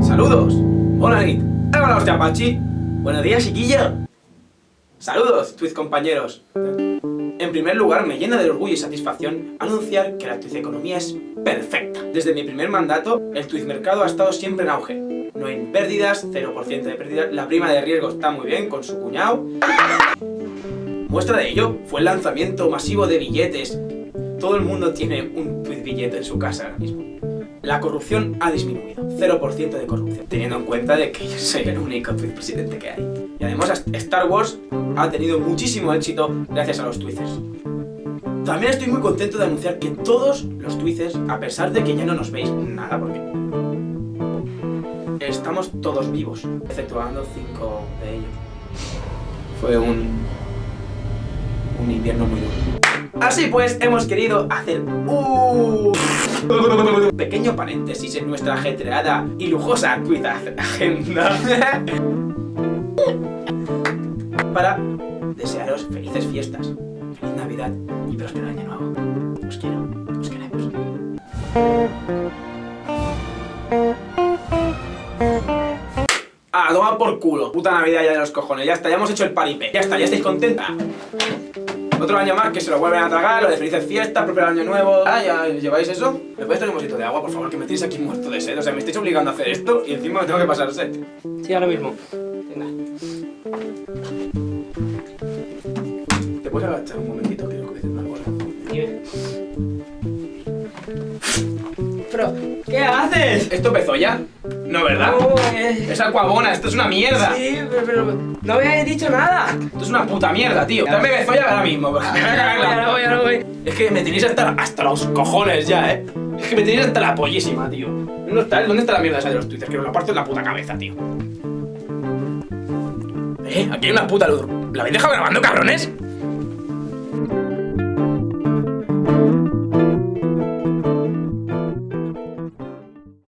¡Saludos! ¡Hola, Nit! ¡Hola, hostia! ¡Buenos días, chiquillo! ¡Saludos, Twitch compañeros! En primer lugar, me llena de orgullo y satisfacción anunciar que la Twitch economía es perfecta. Desde mi primer mandato, el Twitch mercado ha estado siempre en auge. No hay pérdidas, 0% de pérdidas, la prima de riesgo está muy bien con su cuñado. Muestra de ello fue el lanzamiento masivo de billetes. Todo el mundo tiene un Twitch billete en su casa ahora mismo. La corrupción ha disminuido, 0% de corrupción, teniendo en cuenta de que yo soy el único presidente que hay. Y además Star Wars ha tenido muchísimo éxito gracias a los tweezers. También estoy muy contento de anunciar que todos los tweezers, a pesar de que ya no nos veis nada, porque estamos todos vivos, exceptuando cinco de ellos. Fue un, un invierno muy duro. Así pues, hemos querido hacer un pequeño paréntesis en nuestra ajetreada y lujosa agenda para desearos felices fiestas, feliz Navidad y próspero año nuevo. Os quiero, os queremos. Ah, toma por culo. Puta Navidad ya de los cojones. Ya está, ya hemos hecho el paripé. Ya está, ya estáis contenta. Otro año más que se lo vuelven a tragar, lo de felices fiestas, propio año nuevo. Ah, ¿ya lleváis eso? ¿Me puedes traer un vasito de agua, por favor? Que me tenéis aquí muerto de sed. O sea, me estáis obligando a hacer esto y encima me tengo que pasar sed. Sí, ahora mismo. Venga. ¿Te puedes agachar un momentito? Quiero que una bola. Dime. Pero, ¿qué haces? ¿Esto empezó ya? No, ¿verdad? No, eh. Es aquabona, esto es una mierda. Sí, pero, pero no me habéis dicho nada. Esto es una puta mierda, tío. Dame bezoya ahora mismo, porque me voy a cagar en la Ahora voy. Es que me tenéis hasta, hasta los cojones ya, ¿eh? Es que me tenéis hasta la pollísima, tío. ¿Dónde está, ¿Dónde está la mierda esa de los twitters? Que me lo parto en la puta cabeza, tío. Eh, aquí hay una puta luz. ¿La habéis dejado grabando, cabrones?